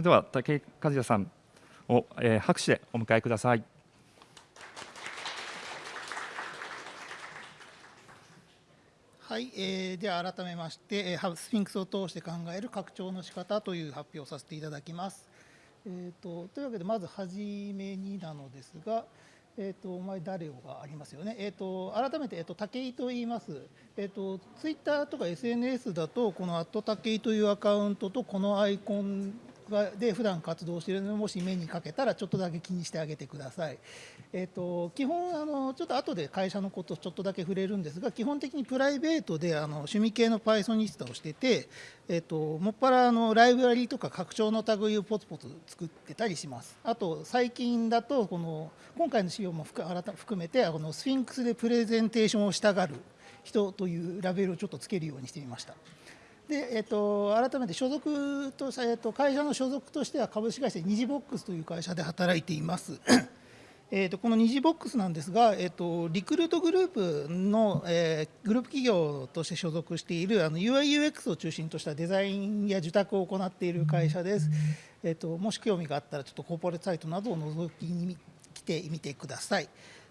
れでは武井和也さんを、えー、拍手でお迎えください。はい、えー、では改めまして、えー、スフィンクスを通して考える拡張の仕方という発表をさせていただきます。えーと、というわけでまずはじめになのですが、えーと、お前誰をがありますよね、えーと、改めて、えー、と武井と言います、えー、とツイッターとか SNS だとこの「アット武井」というアカウントとこのアイコンで普段活動しているのもし目にかけたらちょっとだけ気にしてあげてください。えーと、基本あのちょっと後で会社のことちょっとだけ触れるんですが基本的にプライベートであの趣味系の Python ニスタをしてて、えーと、もっぱらあのライブラリーとか拡張の類をポツポツ作ってたりします。あと最近だとこの今回の資料も含めてこのスフィンクスでプレゼンテーションをしたがる人というラベルをちょっとつけるようにしてみました。で、えっと、改めて所属と、えっと、会社の所属としては株式会社ニジボックスという会社で働いています。えーと、このニジボックスなんですが、えーと、リクルートグループの、えー、グループ企業として所属している UIUX を中心としたデザインや受託を行っている会社です。えーと、もし興味があったらちょっとコーポレートサイトなどを覗きに来てみてください。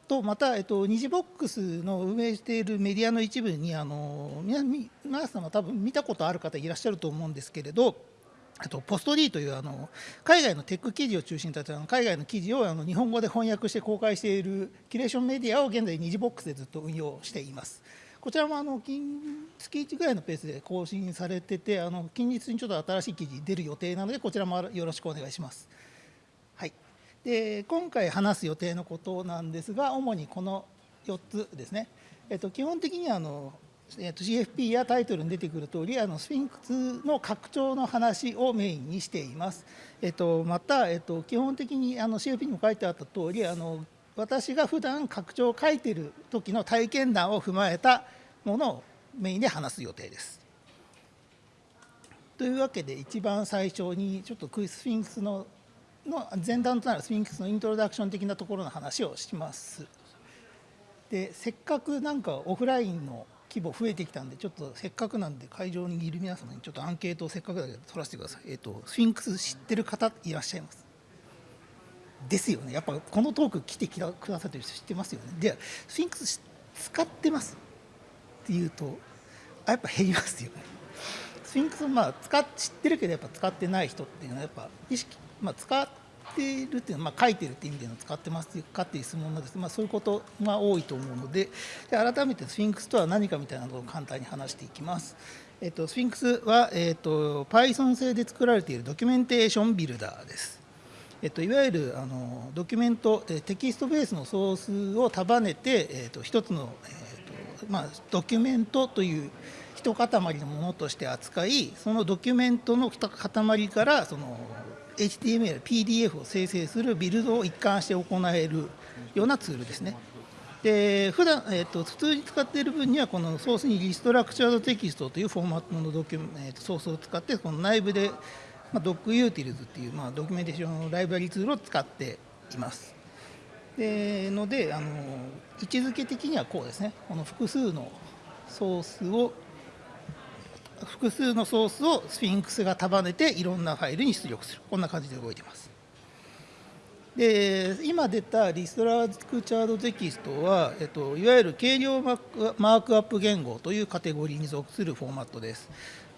とまた、えっと、ニジボックスの運営しているメディアの一部にあの皆皆様多分見たことある方いらっしゃると思うんですけれどあとポスト D というあの海外のテック記事を中心とした海外の記事をあの日本語で翻訳して公開しているキュレーションメディアを現在ニジボックスでずっと運用しています。こちらもあの近月1ぐらいのペースで更新されててあの近日にちょっと新しい記事出る予定なのでこちらもよろしくお願いします。で今回話す予定のことなんですが主にこの4つですね、えっと、基本的にあの、えっと、CFP やタイトルに出てくる通りあのスフィンクスの拡張の話をメインにしています、えっと、また、えっと、基本的にあの CFP にも書いてあった通りあの私が普段拡張を書いている時の体験談を踏まえたものをメインで話す予定です。というわけで一番最初にちょっとクイスフィンクスのの前段となるスフィンクスのイントロダクション的なところの話をします。でせっかくなんかオフラインの規模増えてきたんでちょっとせっかくなんで会場にいる皆様にちょっとアンケートをせっかくだけど取らせてください。えっ、ー、とスフィンクス知ってる方いらっしゃいます。ですよね。やっぱこのトーク来てくださってる人知ってますよね。でスフィンクス使ってますっていうとあやっぱ減りますよね。スフィンクスまあ使っ知ってるけどやっぱ使ってない人っていうのはやっぱ意識まあ、使っているっていうのは、まあ、書いてるっていう意味での使ってますかっていう質問なんですまあ、そういうことが多いと思うのでで改めてスフィンクスとは何かみたいなことを簡単に話していきます。えっと、スフィンクスは、えっと、Python 製で作られているドキュメンテーションビルダーです。えっと、いわゆるあのドキュメントテキストベースのソースを束ねて、えっと、一つの、えっとまあ、ドキュメントという一塊のものとして扱いそのドキュメントの塊からその HTML、PDF を生成するビルドを一貫して行えるようなツールですね。で普段、えーと、普通に使っている分にはこのソースに reStructuredText というフォーマットのドキュメントソースを使ってこの内部で、まあ、 Docutils っていう、まあ、ドキュメンテーションのライブラリツールを使っています。でのであの位置づけ的にはこうですねこの複数のソースを複数のソースをスフィンクスが束ねていろんなファイルに出力する。こんな感じで動いてます。で今出たリストラクチャードテキストは、えっと、いわゆる軽量マークアップ言語というカテゴリーに属するフォーマットです、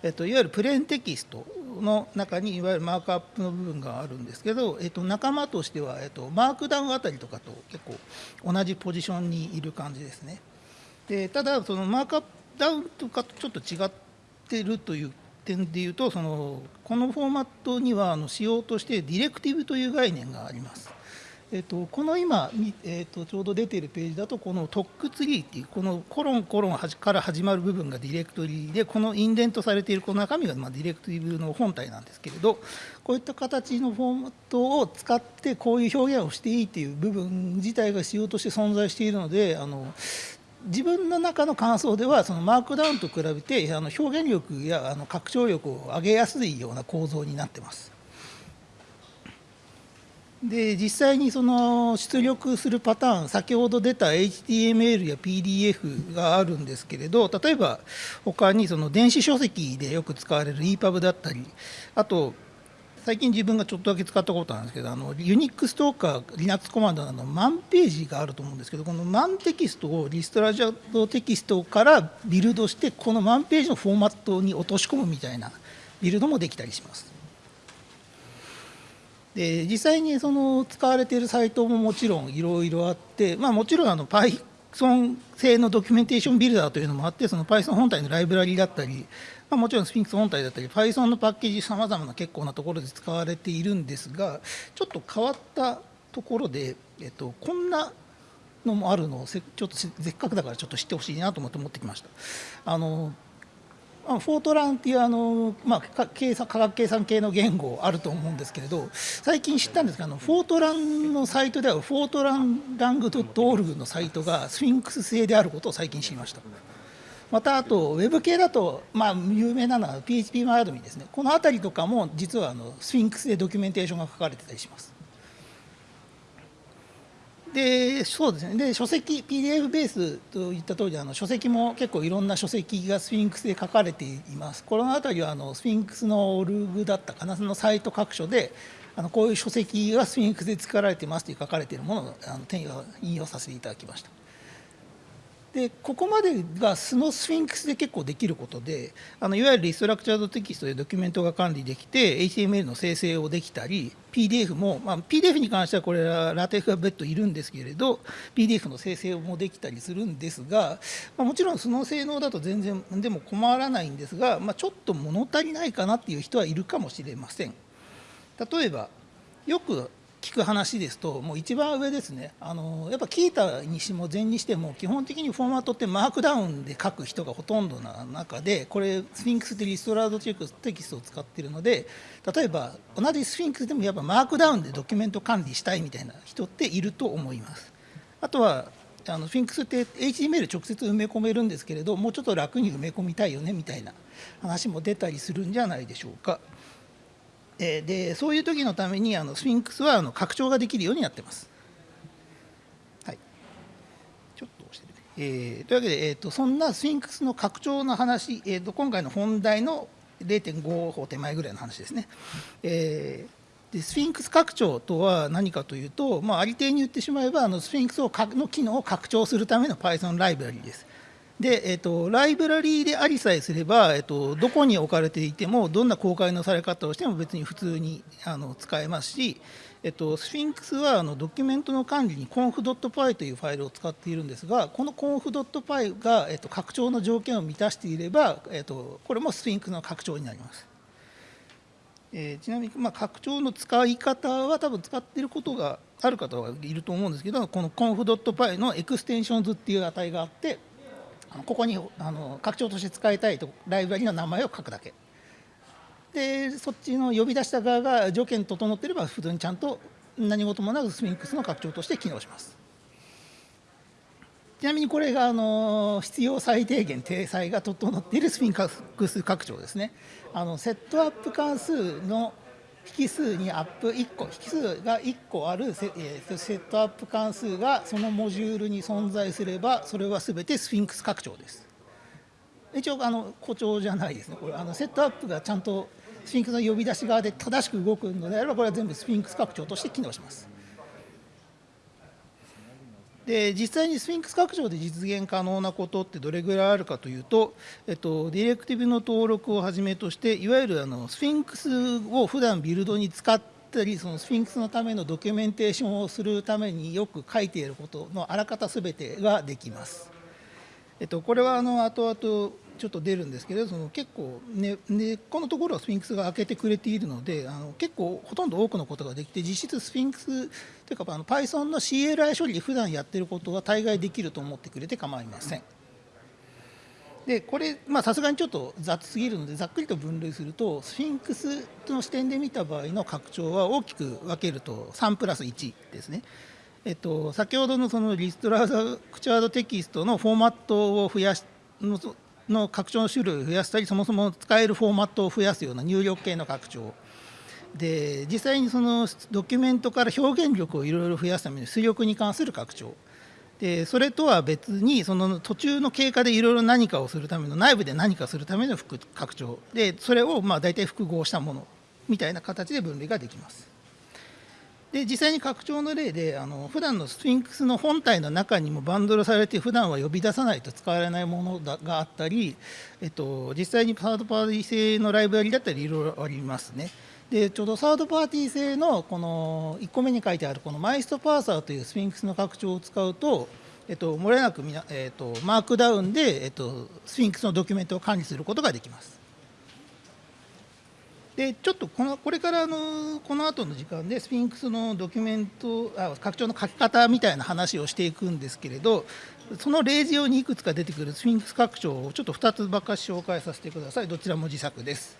えっと、いわゆるプレーンテキストの中にいわゆるマークアップの部分があるんですけど、えっと、仲間としては、えっと、マークダウンあたりとかと結構同じポジションにいる感じですね。でただそのマークアップダウンとかとちょっと違っってるという点でいうとそのこのフォーマットにはあの仕様としてディレクティブという概念があります。えっと、この今、えっと、ちょうど出ているページだとこのトックツリーっていうこのコロンコロンから始まる部分がディレクトリでこのインデントされているこの中身がまディレクティブの本体なんですけれどこういった形のフォーマットを使ってこういう表現をしていいっていう部分自体が仕様として存在しているのであの自分の中の感想ではそのマークダウンと比べてあの表現力やあの拡張力を上げやすいような構造になってます。で実際にその出力するパターン先ほど出た HTML や PDF があるんですけれど例えば他にその電子書籍でよく使われる EPUB だったりあと最近自分がちょっとだけ使ったことなんですけどあのユニックスとか Linux コマンドのマンページがあると思うんですけどこのマンテキストをリストラジャードテキストからビルドしてこのマンページのフォーマットに落とし込むみたいなビルドもできたりします。で実際にその使われているサイトももちろんいろいろあって、まあ、もちろんあの Python 製のドキュメンテーションビルダーというのもあってその Python 本体のライブラリだったりまあ、もちろんスフィンクス本体だったり Python のパッケージさまざまな結構なところで使われているんですがちょっと変わったところで、えっと、こんなのもあるのをちょっとせっかくだからちょっと知ってほしいなと思って持ってきました。あの Fortran っていうあの、まあ、計算科学計算系の言語あると思うんですけれど最近知ったんですがあの Fortran のサイトでは fortran-lang.org のサイトがスフィンクス製であることを最近知りました。またあとウェブ系だと、まあ、有名なのは PHP マイアドミですねこの辺りとかも実はあのスフィンクスでドキュメンテーションが書かれてたりします。でそうですね。で書籍 PDF ベースといった通りあの書籍も結構いろんな書籍がスフィンクスで書かれています。この辺りはあのスフィンクスの org だったかなそのサイト各所であのこういう書籍がスフィンクスで作られてますという書かれているものをあの引用させていただきました。でここまでが素のスフィンクスで結構できることであのいわゆるリストラクチャードテキストでドキュメントが管理できて HTML の生成をできたり PDF も、まあ、PDF に関してはこれはラテフが別途いるんですけれど PDF の生成もできたりするんですが、まあ、もちろんその性能だと全然でも困らないんですが、まあ、ちょっと物足りないかなっていう人はいるかもしれません。例えばよく聞く話ですともう一番上ですねあのやっぱキータにしも禅にしても基本的にフォーマットってマークダウンで書く人がほとんどな中でこれスフィンクスって reStructuredText を使っているので例えば同じスフィンクスでもやっぱマークダウンでドキュメント管理したいみたいな人っていると思いますあとはあのスフィンクスって HTML 直接埋め込めるんですけれどもうちょっと楽に埋め込みたいよねみたいな話も出たりするんじゃないでしょうか。えでそういう時のためにあのスフィンクスはあの拡張ができるようになってます。はい、ちょっと押してね、えー、というわけで、えーと、そんなスフィンクスの拡張の話、えーと、今回の本題の0.5歩手前ぐらいの話ですね。えー、でスフィンクス拡張とは何かというと、まあ、ありていに言ってしまえばあのスフィンクスをの機能を拡張するための Python ライブラリです。で、えっと、ライブラリーでありさえすれば、えっと、どこに置かれていてもどんな公開のされ方をしても別に普通にあの使えますし、えっと、スフィンクスはあのドキュメントの管理に conf.py というファイルを使っているんですがこの conf.py が、えっと、拡張の条件を満たしていれば、えっと、これもスフィンクスの拡張になります。えー、ちなみに、まあ、拡張の使い方は多分使っていることがある方はいると思うんですけどこの conf.py の extensions っていう値があってここにあの拡張として使いたいとライブラリの名前を書くだけ。でそっちの呼び出した側が条件整っていれば普通にちゃんと何事もなくスフィンクスの拡張として機能します。ちなみにこれがあの必要最低限体裁が整っているスフィンクス拡張ですね。あのセットアップ関数の引数にアップ1個引数が1個あるセ,、えー、セットアップ関数がそのモジュールに存在すればそれは全てスフィンクス拡張です。一応あの誇張じゃないですね。これあのセットアップがちゃんとスフィンクスの呼び出し側で正しく動くのであればこれは全部スフィンクス拡張として機能します。で実際にスフィンクス拡張で実現可能なことってどれぐらいあるかというと、えっと、ディレクティブの登録をはじめとしていわゆるあのスフィンクスを普段ビルドに使ったりそのスフィンクスのためのドキュメンテーションをするためによく書いていることのあらかたすべてができます。えっと、これはあの後々ちょっと出るんですけどその結構根、ね、っこのところはスフィンクスが開けてくれているのであの結構ほとんど多くのことができて実質スフィンクスというかあの Python の CLI 処理で普段やってることは大概できると思ってくれて構いません。でこれさすがにちょっと雑すぎるのでざっくりと分類するとスフィンクスの視点で見た場合の拡張は大きく分けると3プラス1ですね。えっと、先ほどのそのリストラークチャードテキストのフォーマットを増やしの拡張の種類を増やしたりそもそも使えるフォーマットを増やすような入力系の拡張。で実際にそのドキュメントから表現力をいろいろ増やすために出力に関する拡張。でそれとは別にその途中の経過でいろいろ何かをするための内部で何かするための拡張。でそれをまあ大体複合したものみたいな形で分類ができます。で実際に拡張の例であの普段のスフィンクスの本体の中にもバンドルされて普段は呼び出さないと使われないものがあったり、えっと、実際にサードパーティー製のライブラリだったりいろいろありますね。でちょうどサードパーティー製のこの1個目に書いてあるこの MyST Parser というスフィンクスの拡張を使うと、えっと、漏れなくみな、えっと、マークダウンで、えっと、スフィンクスのドキュメントを管理することができます。でちょっとこのこれからのこの後の時間でスフィンクスのドキュメントあ拡張の書き方みたいな話をしていくんですけれどその例示用にいくつか出てくるスフィンクス拡張をちょっと2つばっかし紹介させてくださいどちらも自作です。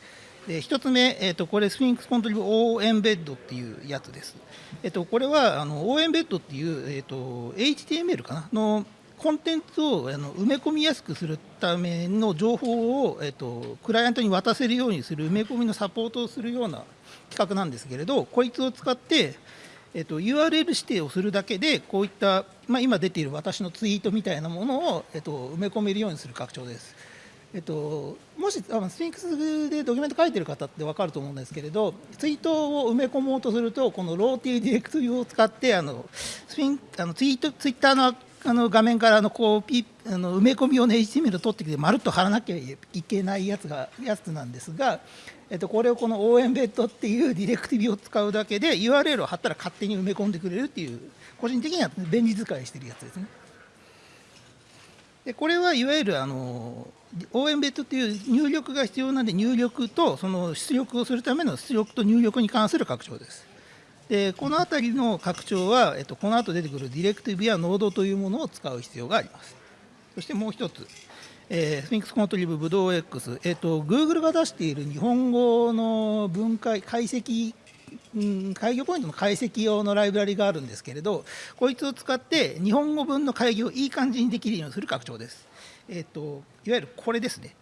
で1つ目、えーと、これスフィンクスコントリブ O エンベッドっていうやつです。えーと、これはあの O エンベッドっていう、えーと HTML かな？のコンテンツをあの埋め込みやすくするための情報を、えっと、クライアントに渡せるようにする埋め込みのサポートをするような規格なんですけれどこいつを使って、えっと、URL 指定をするだけでこういった、まあ、今出ている私のツイートみたいなものを、えっと、埋め込めるようにする拡張です。えっと、もしあのスフィンクスでドキュメント書いてる方って分かると思うんですけれどツイートを埋め込もうとするとこの raw ディレクティブを使ってあのスフィンあのツイートツイッターのあの画面からあのこうピあの埋め込み用の HTML を取ってきてまるっと貼らなきゃいけないやつがやつなんですが、えっと、これをこの o エンベッドっていうディレクティブを使うだけで URL を貼ったら勝手に埋め込んでくれるっていう個人的には便利使いしてるやつですね。でこれはいわゆるあの応援ベッドという入力が必要なんで入力とその出力をするための出力と入力に関する拡張です。でこの辺りの拡張は、えっと、この後出てくるディレクティブやノードというものを使う必要があります。そしてもう一つ、えー、スフィンクスコントリブブドウ X、えっと、Google が出している日本語の分解、解析、うん、開業ポイントの解析用のライブラリがあるんですけれど、こいつを使って日本語分の開業をいい感じにできるようにする拡張です。えっと、いわゆるこれですね。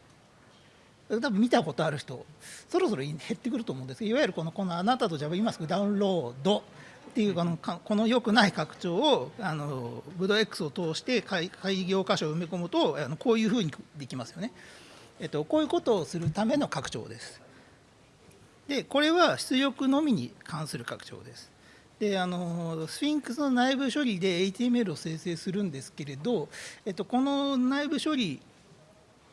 多分見たことある人そろそろ減ってくると思うんですけどいわゆるこのこのあなたと Java 今すぐダウンロードっていうあのこの良くない拡張をあのブド X を通して開業箇所を埋め込むとあのこういうふうにできますよね。えっと、こういうことをするための拡張です。でこれは出力のみに関する拡張です。であのスフィンクスの内部処理で HTML を生成するんですけれど、えっと、この内部処理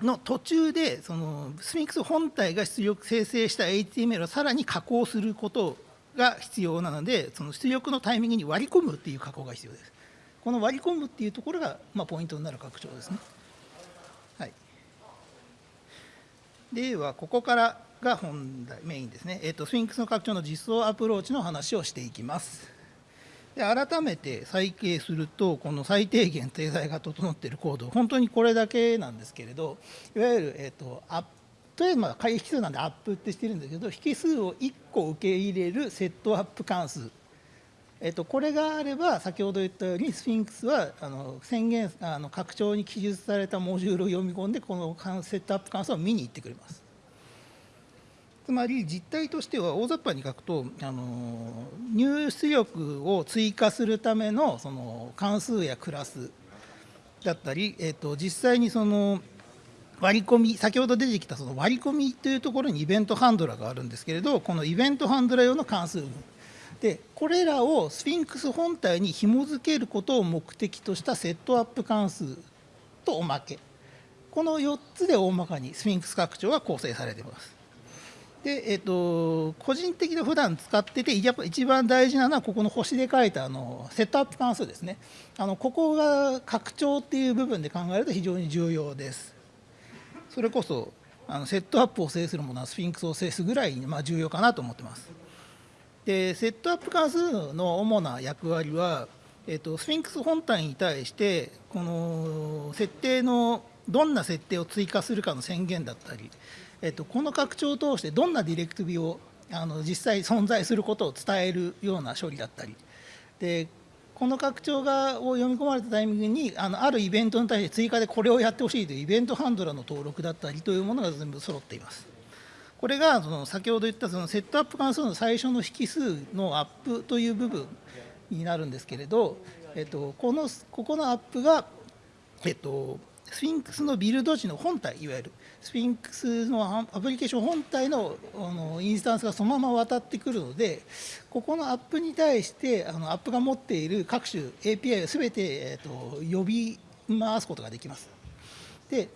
の途中でそのスフィンクス本体が出力生成した HTML をさらに加工することが必要なのでその出力のタイミングに割り込むっていう加工が必要です。この割り込むっていうところが、まあ、ポイントになる拡張ですね、はい、ではここからが本題メインですね、えー、とスフィンクスの拡張の実装アプローチの話をしていきます。で改めて再掲するとこの最低限体裁が整っているコード本当にこれだけなんですけれどいわゆる、えーと、 app とりあえずまあ引数なんでアップってしてるんだけど引数を1個受け入れるセットアップ関数えっと、これがあれば先ほど言ったようにスフィンクスはあの宣言あの拡張に記述されたモジュールを読み込んでこのセットアップ関数を見に行ってくれます。つまり実態としては大雑把に書くとあの入出力を追加するためのその関数やクラスだったり、えー、と実際にその割り込み先ほど出てきたその割り込みというところにイベントハンドラーがあるんですけれどこのイベントハンドラー用の関数でこれらをスフィンクス本体に紐付けることを目的としたセットアップ関数とおまけこの4つで大まかにスフィンクス拡張が構成されています。で、えっと、個人的に普段使ってて、やっぱ一番大事なのは、ここの星で書いたあのセットアップ関数ですね。あのここが拡張っていう部分で考えると非常に重要です。それこそ、あのセットアップを制するものはスフィンクスを制すぐらいに、まあ、重要かなと思ってます。で、セットアップ関数の主な役割は、えっと、スフィンクス本体に対して、この設定のどんな設定を追加するかの宣言だったり、えっと、この拡張を通してどんなディレクトビをあの実際存在することを伝えるような処理だったりでこの拡張がを読み込まれたタイミングにあのあるイベントに対して追加でこれをやってほしいというイベントハンドラーの登録だったりというものが全部揃っています。これがその先ほど言ったそのセットアップ関数の最初の引数のアップという部分になるんですけれど、えっと、このここのアップが、えっと、スフィンクスのビルド時の本体いわゆるスフィンクスのアプリケーション本体のあのインスタンスがそのまま渡ってくるのでここのアップに対してあのアップが持っている各種 API を全て、えー、と呼び回すことができます。で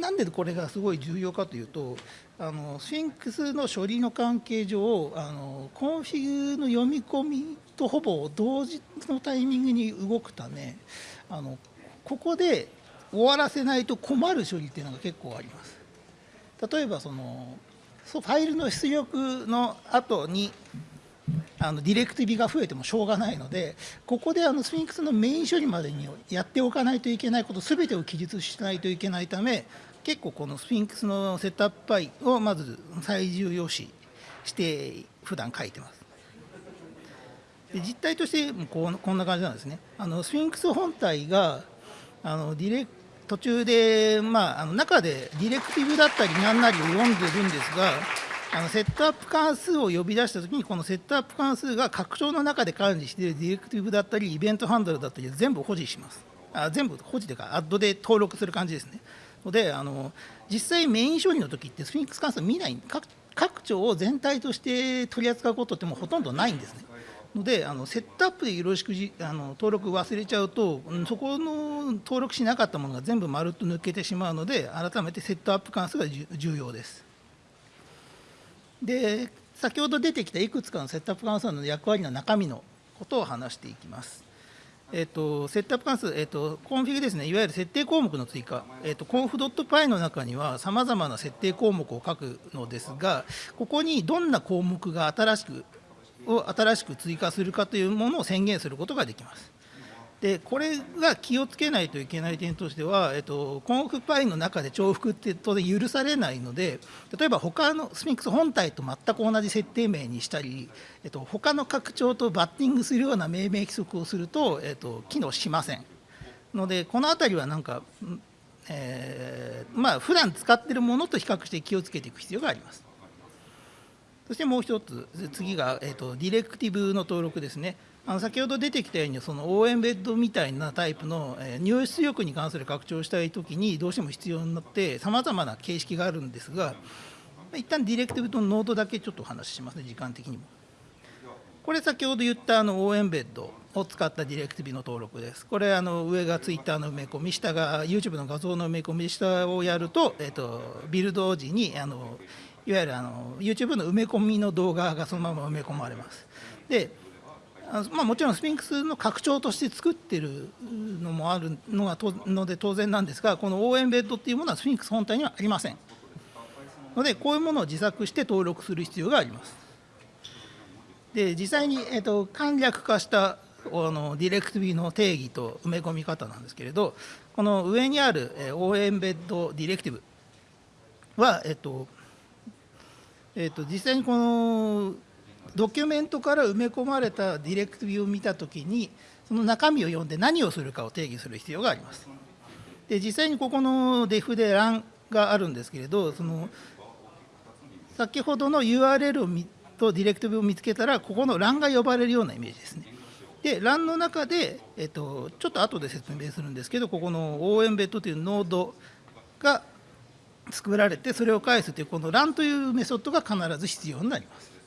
なんでこれがすごい重要かというとあのスフィンクスの処理の関係上あのコンフィグの読み込みとほぼ同時のタイミングに動くためあのここで終わらせないと困る処理っていうのが結構あります。例えばそのファイルの出力の後にあのディレクティブが増えてもしょうがないのでここであのスフィンクスのメイン処理までにやっておかないといけないこと全てを記述しないといけないため結構このスフィンクスの setup.py をまず最重要視して普段書いてます。で実態としてこうこんな感じなんですね。あのスフィンクス本体があのディレ途中で、まあ、あの中でディレクティブだったり何なりを読んでるんですがあのセットアップ関数を呼び出したときにこのセットアップ関数が拡張の中で管理しているディレクティブだったりイベントハンドルだったり全部保持します。あ全部保持というかアッドで登録する感じですね。のであの実際メイン処理の時ってスフィンクス関数見ない各拡張を全体として取り扱うことってもうほとんどないんですね。のであのセットアップでよろしくあの登録忘れちゃうとそこの登録しなかったものが全部まるっと抜けてしまうので改めてセットアップ関数が重要です。で先ほど出てきたいくつかのセットアップ関数の役割の中身のことを話していきます。えっと、セットアップ関数、えっと、コンフィグですね、いわゆる設定項目の追加、えっと、conf.py の中にはさまざまな設定項目を書くのですが、ここにどんな項目が新しくを新しく追加するかというものを宣言することができます。でこれが気をつけないといけない点としては、えっと、 conf.py の中で重複って当然許されないので例えば他のスフィンクス本体と全く同じ設定名にしたり、えっと、他の拡張とバッティングするような命名規則をすると、えっと、機能しませんのでこの辺りはなんか、えー、まあ普段使っているものと比較して気をつけていく必要があります。そしてもう一つ、次が、えーと、ディレクティブの登録ですね。あの先ほど出てきたように、その応援ベッドみたいなタイプの、え、入出力に関する拡張したいときに、どうしても必要になって、さまざまな形式があるんですが、一旦ディレクティブのノードだけちょっとお話ししますね、時間的にも。これ、先ほど言ったあの応援ベッドを使ったディレクティブの登録です。これ、あの上がツイッターの埋め込み、下が YouTube の画像の埋め込み、下をやると、えーとビルド時にあのいわゆるあの YouTube の埋め込みの動画がそのまま埋め込まれます。でまあ、もちろんスフィンクスの拡張として作ってるのもあるのがとので当然なんですがこの応援ベッドっていうものはスフィンクス本体にはありません。のでこういうものを自作して登録する必要があります。で実際に、えーと、簡略化したあのディレクティブの定義と埋め込み方なんですけれどこの上にある、えー、応援ベッドディレクティブは、えーとえーと、実際にこのドキュメントから埋め込まれたディレクティブを見たときにその中身を読んで何をするかを定義する必要があります。で実際にここの def で run があるんですけれどその先ほどの URL をとディレクティブを見つけたらここの run が呼ばれるようなイメージですね。で run の中で、えっと、ちょっと後で説明するんですけどここの応援ベッドというノードが作られてそれを返すというこの run というメソッドが必ず必要になります。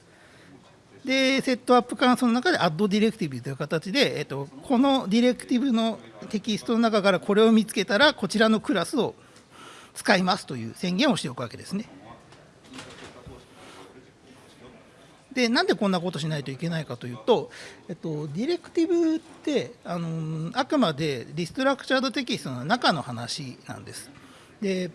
で、セットアップ関数の中で add directive という形で、えっと、このディレクティブのテキストの中からこれを見つけたら、こちらのクラスを使いますという宣言をしておくわけですね。で、なんでこんなことしないといけないかというと、えっと、ディレクティブってあのあくまで reStructuredText の中の話なんです。で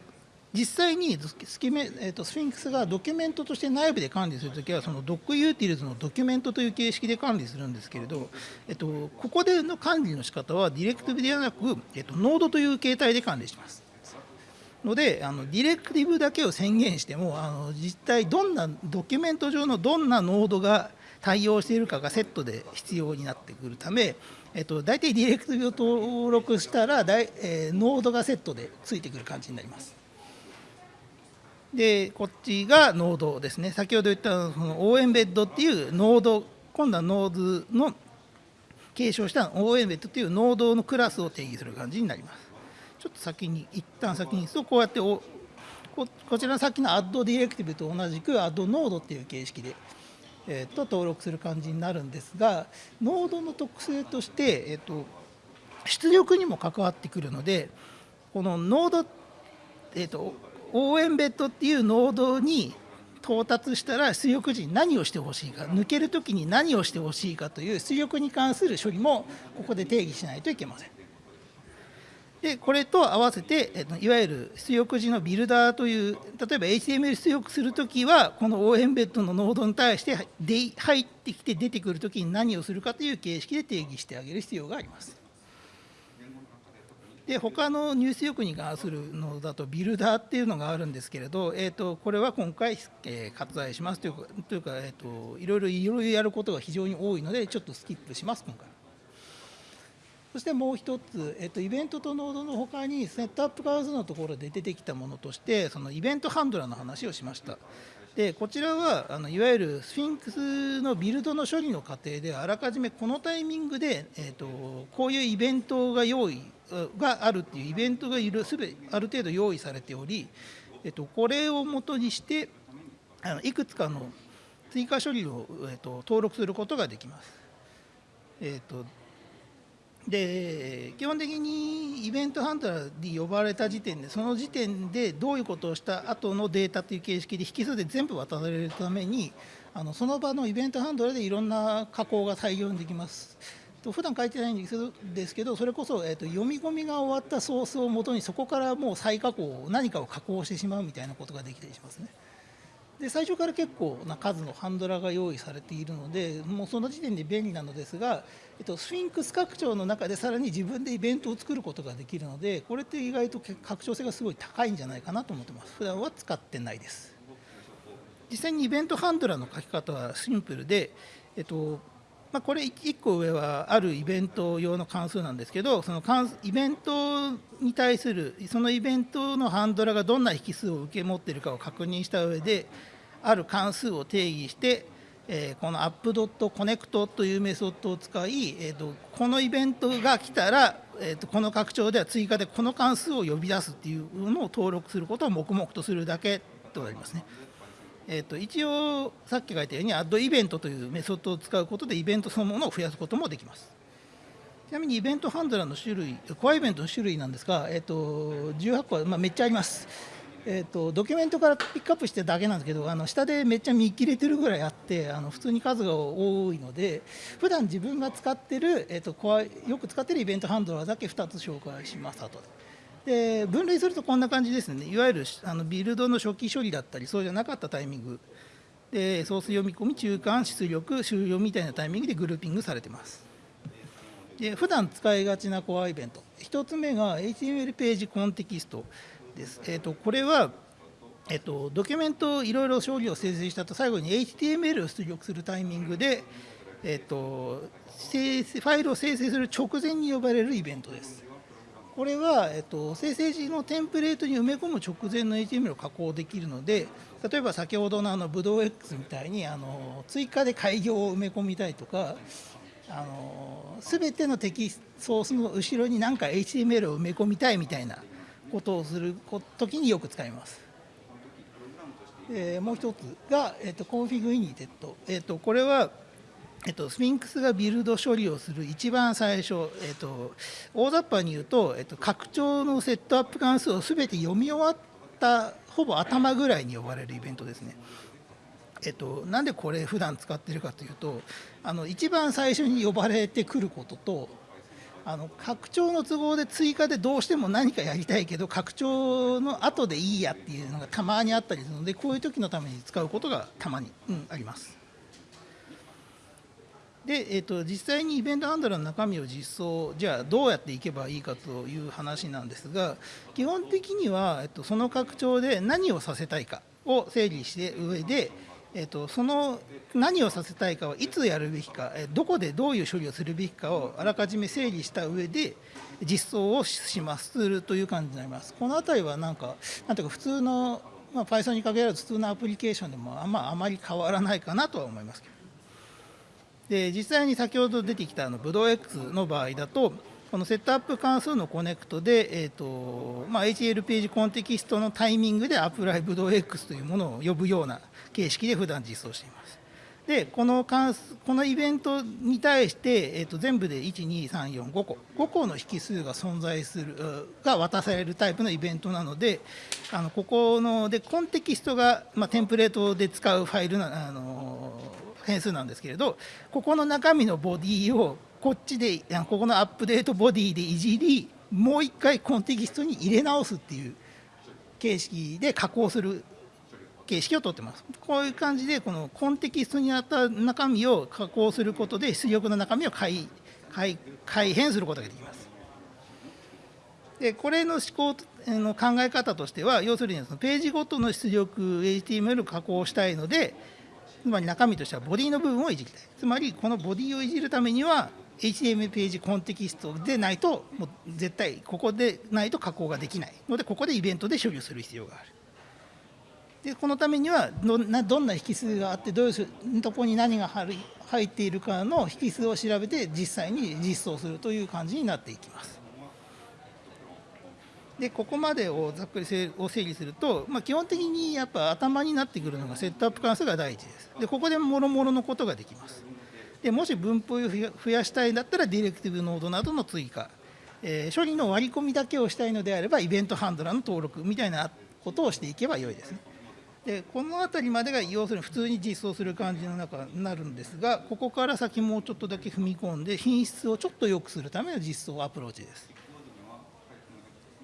実際にスキメ、えーと、スフィンクスがドキュメントとして内部で管理するときは、その Docutils のドキュメントという形式で管理するんですけれど、えっと、ここでの管理の仕方は、ディレクティブではなく、えっと、ノードという形態で管理します。ので、あのディレクティブだけを宣言しても、あの実際、どんなドキュメント上のどんなノードが対応しているかがセットで必要になってくるため、えっと、大体ディレクティブを登録したら、えー、ノードがセットでついてくる感じになります。でこっちがノードですね。先ほど言ったその応援ベッドっていうノード今度はノードの継承した応援ベッドっていうノードのクラスを定義する感じになります。ちょっと先に一旦先にそうこうやっておここちらのさっきの add ディレクティブと同じく add ノードっていう形式で、えー、と登録する感じになるんですがノードの特性として、えー、と出力にも関わってくるのでこのノード、えー、と応援ベッドっていうノードに到達したら出力時に何をしてほしいか抜ける時に何をしてほしいかという出力に関する処理もここで定義しないといけません。でこれと合わせて、いわゆる出力時のビルダーという例えば HTML 出力するときはこの O エンベッドのノードに対して入ってきて出てくるときに何をするかという形式で定義してあげる必要があります。で他の入出力に関するのだとビルダーっていうのがあるんですけれど、えーと、これは今回、えー、割愛しますというかというか、えーと、いろいろいろやることが非常に多いのでちょっとスキップします今回。そしてもう一つ、えっと、イベントとノードのほかに、セットアップ関数のところで出てきたものとして、そのイベントハンドラーの話をしました。でこちらはあのいわゆるスフィンクスのビルドの処理の過程であらかじめこのタイミングで、えーと、こういうイベントが用意があるっていうイベントがすべある程度用意されており、えーと、これをもとにしてあのいくつかの追加処理を、えーと、登録することができます。えーとで基本的にイベントハンドラーに呼ばれた時点でその時点でどういうことをした後のデータという形式で引数で全部渡されるためにあのその場のイベントハンドラーでいろんな加工が大量にできます。と普段書いてないんですけどそれこそ、えーと、読み込みが終わったソースをもとにそこからもう再加工何かを加工してしまうみたいなことができたりしますね。で最初から結構な数のハンドラが用意されているのでもうその時点で便利なのですが、えっと、スフィンクス拡張の中でさらに自分でイベントを作ることができるのでこれって意外と拡張性がすごい高いんじゃないかなと思ってます。普段は使ってないです。実際にイベントハンドラーの書き方はシンプルで、えっとまあ、これ1個上はあるイベント用の関数なんですけどそのイベントに対するそのイベントのハンドラがどんな引数を受け持っているかを確認した上である関数を定義して、えー、この app.connect というメソッドを使い、えーと、このイベントが来たら、えーと、この拡張では追加でこの関数を呼び出すっていうのを登録することを黙々とするだけとなりますね。えーと、一応さっき書いたように add イベントというメソッドを使うことでイベントそのものを増やすこともできます。ちなみにイベントハンドラーの種類、コアイベントの種類なんですが、えー、と18個は、まあ、めっちゃあります。えーと、ドキュメントからピックアップしてるだけなんですけどあの下でめっちゃ見切れてるぐらいあってあの普通に数が多いので普段自分が使ってる、えーと、とよく使ってるイベントハンドラーだけ2つ紹介します後で。で分類するとこんな感じですね。いわゆるあのビルドの初期処理だったりそうじゃなかったタイミング。でソース読み込み中間出力終了みたいなタイミングでグルーピングされてます。で普段使いがちなコアイベント。1つ目が HTML ページコンテキスト。です。えーと、これは、えーと、ドキュメントをいろいろ処理を生成したと最後に HTML を出力するタイミングで、えーと、生ファイルを生成する直前に呼ばれるイベントです。これは、えっと、生成時のテンプレートに埋め込む直前の HTML を加工できるので例えば先ほどのあのブドウ X みたいにあの追加で改行を埋め込みたいとかあの全てのテキソースの後ろに何か HTML を埋め込みたいみたいなことをする時によく使います。え、もう一つが、えーと、 config inited、えーと、これは、えーと、スフィンクスがビルド処理をする一番最初、えー、と大雑把に言うと,、えー、と拡張のセットアップ関数をすべて読み終わったほぼ頭ぐらいに呼ばれるイベントですね。えっと、なんでこれ普段使ってるかというとあの一番最初に呼ばれてくることとあの拡張の都合で追加でどうしても何かやりたいけど拡張の後でいいやっていうのがたまにあったりするのでこういう時のために使うことがたまに、うん、あります。で、えーと、実際にイベントハンドラーの中身を実装じゃあどうやっていけばいいかという話なんですが基本的には、えーとその拡張で何をさせたいかを整理して上でえーと、その何をさせたいかはいつやるべきか、えどこでどういう処理をするべきかをあらかじめ整理した上で実装をしますという感じになります。この辺りはなんかなんていうか普通の、まあ、Python にかけられる普通のアプリケーションでもあ,、まあ、あまり変わらないかなとは思いますけど。で実際に先ほど出てきたあのブドウ X の場合だとこのセットアップ関数の connect で、えーとまあ、HL ページコンテキストのタイミングでアプライブド X というものを呼ぶような形式で普段実装しています。でこの関数このイベントに対して、えー、と全部で12345個5個の引数が存在するが渡されるタイプのイベントなのであのここのでコンテキストが、まあ、テンプレートで使うファイルなあの変数なんですけれどここの中身のボディをこっちでここのアップデートボディでいじりもう一回コンテキストに入れ直すっていう形式で加工する形式をとってます。こういう感じでこのコンテキストにあった中身を加工することで出力の中身を改改改変することができます。でこれの思考の考え方としては要するにそのページごとの出力 HTML を加工したいのでつまり中身としてはボディの部分をいじりたいつまりこのボディをいじるためには HTML ページコンテキストでないともう絶対ここでないと加工ができないのでここでイベントで処理をする必要がある。でこのためにはどんなどんな引数があってどういうとこに何が入っているかの引数を調べて実際に実装するという感じになっていきます。でここまでをざっくり整理すると、まあ、基本的にやっぱ頭になってくるのがセットアップ関数が第一です。でここでもろもろのことができます。でもし分布を増やしたいんだったらディレクティブノードなどの追加、えー、処理の割り込みだけをしたいのであればイベントハンドラーの登録みたいなことをしていけばよいですね。でこの辺りまでが要するに普通に実装する感じの中になるんですがここから先もうちょっとだけ踏み込んで品質をちょっと良くするための実装アプローチです。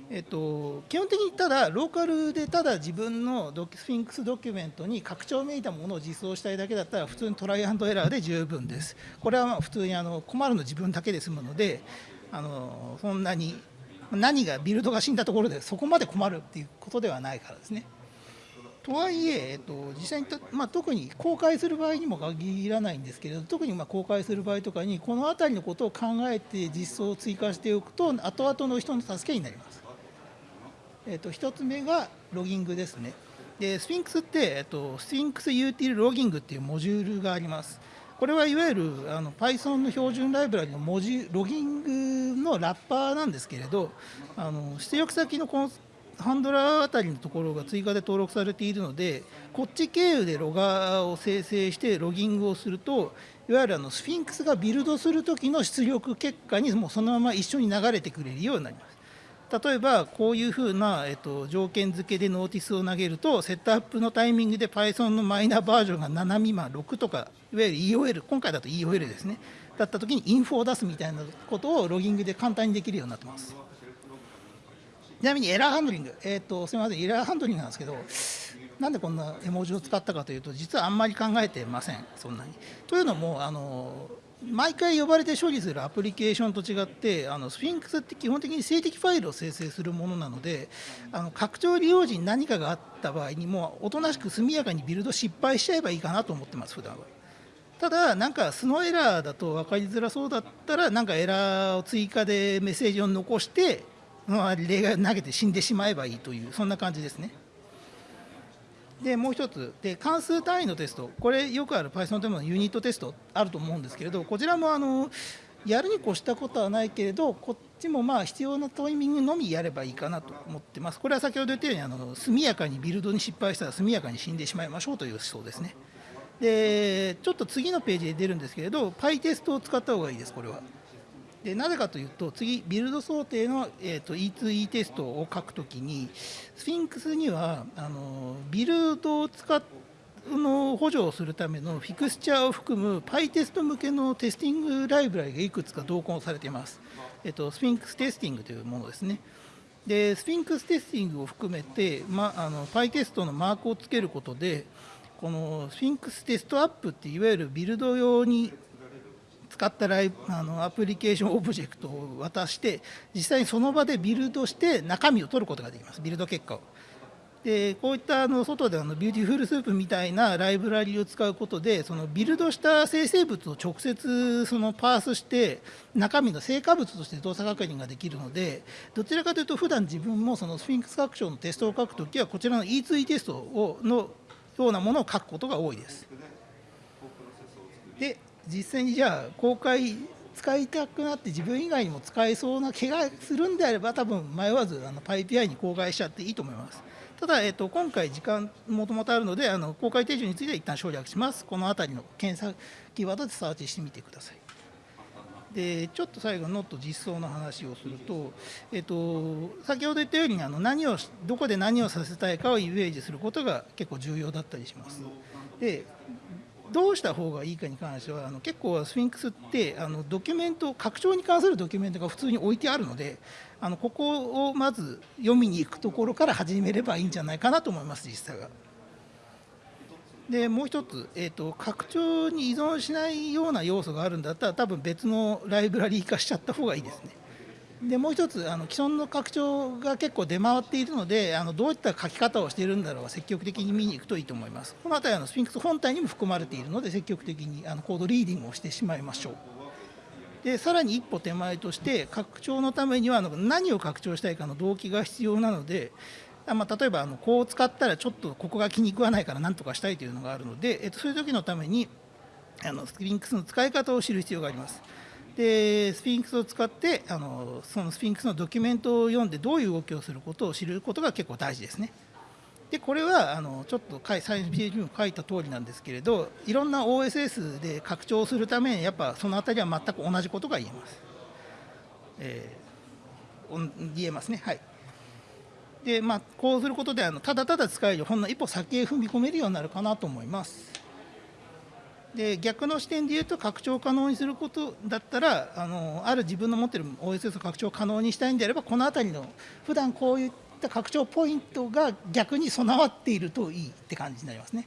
えっと、基本的にただローカルでただ自分のドスフィンクスドキュメントに拡張めいたものを実装したいだけだったら普通にトライアンドエラーで十分です。これはまあ普通にあの困るの自分だけで済むのであのそんなに何がビルドが死んだところでそこまで困るっていうことではないからですね。とはいえ、えっと、実際にまあ、特に公開する場合にも限らないんですけれど特にま公開する場合とかにこの辺りのことを考えて実装を追加しておくと後々の人の助けになります。えっと、1つ目がロギングですね。でスフィンクスって、えっと、 Sphinx util logging っていうモジュールがあります。これはいわゆるあの Python の標準ライブラリの文字ロギングのラッパーなんですけれどあの出力先のハンドラーあたりのところが追加で登録されているのでこっち経由でロガーを生成してロギングをするといわゆるあのスフィンクスがビルドする時の出力結果にもうそのまま一緒に流れてくれるようになります。例えばこういうふうな、えっと、条件付けで notice を投げるとセットアップのタイミングで Python のマイナーバージョンが7未満6とかいわゆる EOL 今回だと EOL ですねだった時にインフォを出すみたいなことをロギングで簡単にできるようになってます。ちなみにエラーハンドリング、えーと、すみません、エラーハンドリングなんですけど、なんでこんな絵文字を使ったかというと、実はあんまり考えてません、そんなに。というのも、あの毎回呼ばれて処理するアプリケーションと違ってあのスフィンクスって基本的に静的ファイルを生成するものなのであの拡張利用時に何かがあった場合にもおとなしく速やかにビルド失敗しちゃえばいいかなと思ってます普段は。ただ、なんか素のエラーだと分かりづらそうだったら、なんかエラーを追加でメッセージを残して、まあ、例外投げて死んでしまえばいいというそんな感じですね。でもう一つ。で関数単位のテスト。これよくある Python でもユニットテストあると思うんですけれどこちらもあのやるに越したことはないけれどこっちもまあ必要なタイミングのみやればいいかなと思ってます。これは先ほど言ったようにあの速やかにビルドに失敗したら速やかに死んでしまいましょうという思想ですね。でちょっと次のページで出るんですけれど PyTest を使った方がいいですこれは。でなぜかというと次ビルド想定の、えーと、E2E テストを書くときにスフィンクスにはあのビルドを使っの補助をするためのフィクスチャーを含む PyTest 向けのテスティングライブラリがいくつか同梱されています。えっと、 Sphinx testing というものですね。で、 Sphinx testing を含めて、ま、あの PyTest のマークをつけることで、この Sphinx test app っていわゆるビルド用に使ったライあのアプリケーションオブジェクトを渡して実際にその場でビルドして中身を取ることができますビルド結果を。でこういったあの外であの Beautiful Soup みたいなライブラリを使うことでそのビルドした生成物を直接そのパースして中身の成果物として動作確認ができるのでどちらかというと普段自分もそのスフィンクス拡張のテストを書くときはこちらの E2E テストをのようなものを書くことが多いです。で実際にじゃあ公開使いたくなって自分以外にも使えそうな気がするんであれば多分迷わずあの PyPI に公開しちゃっていいと思います。ただ、えっと、今回時間もともとあるのであの公開手順については一旦省略します。この辺りの検索キーワードでサーチしてみてください。でちょっと最後、ノット実装の話をすると、えっと、先ほど言ったようにあの何をどこで何をさせたいかをイメージすることが結構重要だったりします。でどうした方がいいかに関してはあの結構スフィンクスってあのドキュメント拡張に関するドキュメントが普通に置いてあるのであのここをまず読みに行くところから始めればいいんじゃないかなと思います実際は。でもう一つ、えーと、拡張に依存しないような要素があるんだったら多分別のライブラリー化しちゃった方がいいですね。でもう一つあの既存の拡張が結構出回っているのであのどういった書き方をしているんだろうが積極的に見に行くといいと思います。この辺りあのスフィンクス本体にも含まれているので積極的にあのコードリーディングをしてしまいましょう。でさらに一歩手前として拡張のためにはあの何を拡張したいかの動機が必要なのでまあ、例えばあのこう使ったらちょっとここが気に食わないからなんとかしたいというのがあるので、えっと、そういう時のためにあのスフィンクスの使い方を知る必要があります。でスフィンクスを使ってあのそのスフィンクスのドキュメントを読んでどういう動きをすることを知ることが結構大事ですね。でこれはあのちょっとサイエンスページにも書いた通りなんですけれどいろんな OSS で拡張するためにやっぱその辺りは全く同じことが言えます。えー、言えますね。はいでまあ、こうすることであのただただ使えるほんの一歩先へ踏み込めるようになるかなと思います。で逆の視点で言うと拡張可能にすることだったらあのある自分の持っている OSS を拡張可能にしたいんであればこの辺りの普段こういった拡張ポイントが逆に備わっているといいって感じになりますね。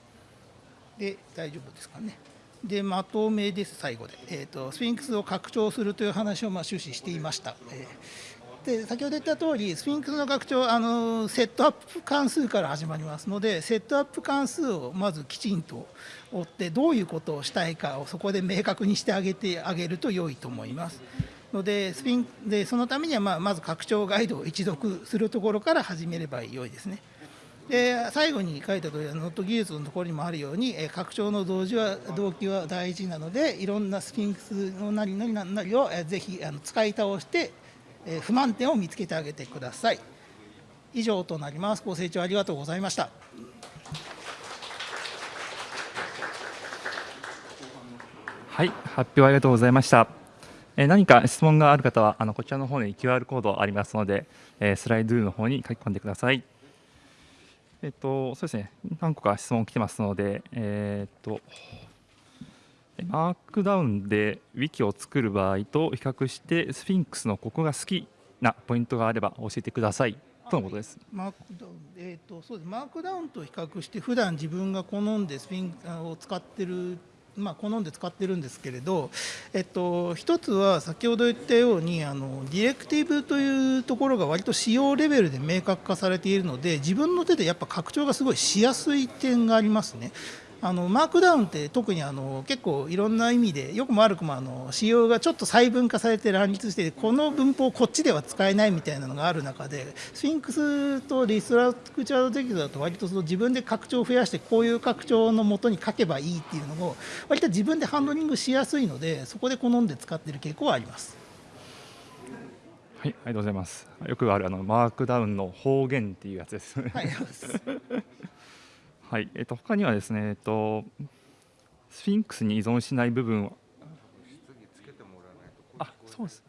で大丈夫ですかね。でまとめです最後で、えーと、スフィンクスを拡張するという話をまあ終始していました。えーで先ほど言った通りスフィンクスの拡張あのセットアップ関数から始まりますのでセットアップ関数をまずきちんと追ってどういうことをしたいかをそこで明確にしてあげてあげると良いと思います。のでスピンでそのためにはまあまず拡張ガイドを一読するところから始めれば良いですね。で最後に書いた通りノット技術のところにもあるように拡張の同時は動機は大事なのでいろんなスフィンクスのなりなりなりをぜひ使い倒して不満点を見つけてあげてください。以上となります。ご清聴ありがとうございました。はい発表ありがとうございました。え何か質問がある方はあのこちらの方に QR コードありますので、えスライドゥの方に書き込んでください。えっとそうですね。何個か質問来てますので、えー、っとマークダウンでウィキを作る場合と比較してスフィンクスのここが好きなポイントがあれば教えてくださいとのことです。マークダウン、えーと、そうですマークダウンと比較して普段自分が好んでスフィンクを使ってるまあ、好んで使ってるんですけれど、えっと、一つは先ほど言ったようにあのディレクティブというところが割と使用レベルで明確化されているので自分の手でやっぱ拡張がすごいしやすい点がありますね。あのマークダウンって特にあの結構いろんな意味でよくも悪くもあの仕様がちょっと細分化されて乱立してこの文法こっちでは使えないみたいなのがある中でスフィンクスとリストラクチャードテキストだと割とその自分で拡張を増やしてこういう拡張のもとに書けばいいっていうのを割と自分でハンドリングしやすいのでそこで好んで使っている傾向はあります。はい、ありがとうございます。よくあるあのマークダウンの方言っていうやつです。はいはい、えっと他にはですね、えっとスフィンクスに依存しない部分は、あ、そうです。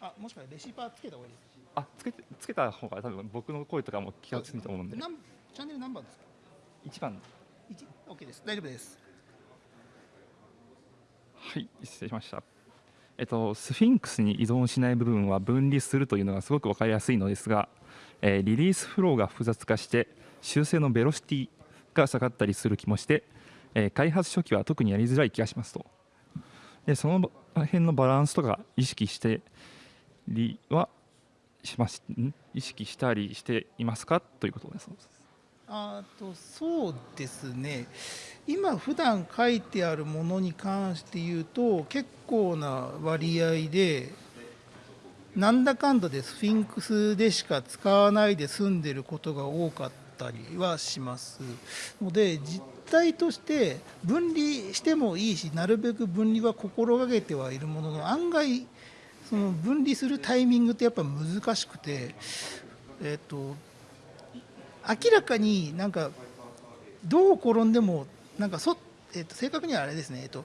あ、もしかしてレシーパーつけた方がいいですあ、つけてつけた方が多分僕の声とかも聞きやすいと思うんで。チャンネル何番ですか？一番。一、オッケーです。大丈夫です。はい失礼しました。えっと、スフィンクスに依存しない部分は分離するというのがすごく分かりやすいのですが、えー、リリースフローが複雑化して修正のベロシティが下がったりする気もして、えー、開発初期は特にやりづらい気がしますと。でその辺のバランスとか意識してりはします意識したりしていますか？ということです。あとそうですね。今普段書いてあるものに関して言うと結構な割合でなんだかんだでスフィンクスでしか使わないで済んでることが多かったりはします。ので実態として分離してもいいしなるべく分離は心がけてはいるものの案外その分離するタイミングってやっぱ難しくてえっ、と明らかになんかどう転んでもなんかそ、えっと正確にはあれですね、えっと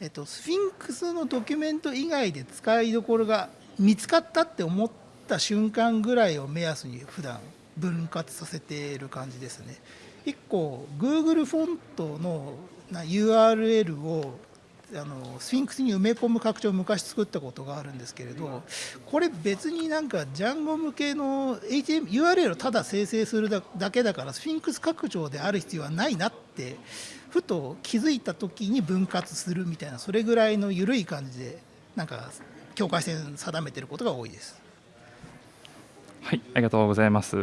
えっと、スフィンクスのドキュメント以外で使いどころが見つかったって思った瞬間ぐらいを目安に普段分割させている感じですね。1個 Google フォントの URL をあのスフィンクスに埋め込む拡張を昔作ったことがあるんですけれどこれ別になんかジャンゴ向けの HM URL をただ生成するだけだからスフィンクス拡張である必要はないなってふと気づいた時に分割するみたいなそれぐらいの緩い感じでなんか境界線定めてることが多いです。はい、ありがとうございます。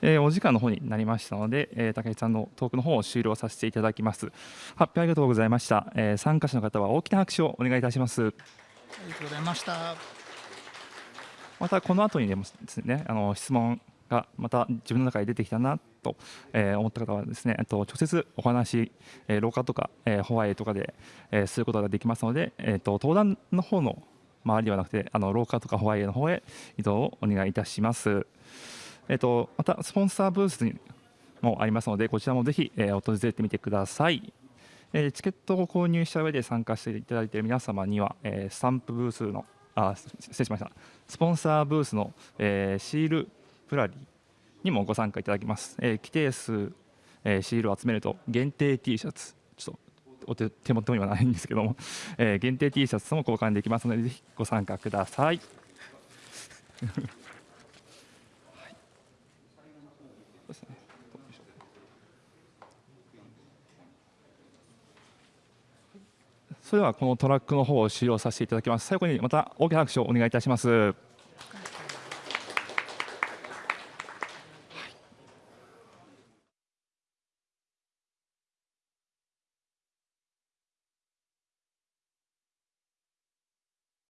えー、お時間の方になりましたので、えー、竹内さんのトークの方を終了させていただきます。発表ありがとうございました。えー、参加者の方は大きな拍手をお願いいたします。ありがとうございました。またこの後にでもですね、あの質問がまた自分の中で出てきたなと、えー、思った方はですね、と直接お話、えー、廊下とか、えー、ホワイトとかで、えー、することができますので、えーと登壇の方の周りではなくてあの廊下とかホワイトの方へ移動をお願いいたします。えっと、またスポンサーブースにもありますのでこちらもぜひ、えー、訪れてみてください。えー、チケットを購入した上で参加していただいている皆様には、えー、スタンプブースのあ失礼しましたスポンサーブースの、えー、シールプラリーにもご参加いただきます、えー、規定数、えー、シールを集めると限定 T シャツちょっとお手手元にはないんですけども、えー、限定 T シャツとも交換できますのでぜひご参加ください。それではこのトラックの方を終了させていただきます。最後にまた大きな拍手をお願いいたします。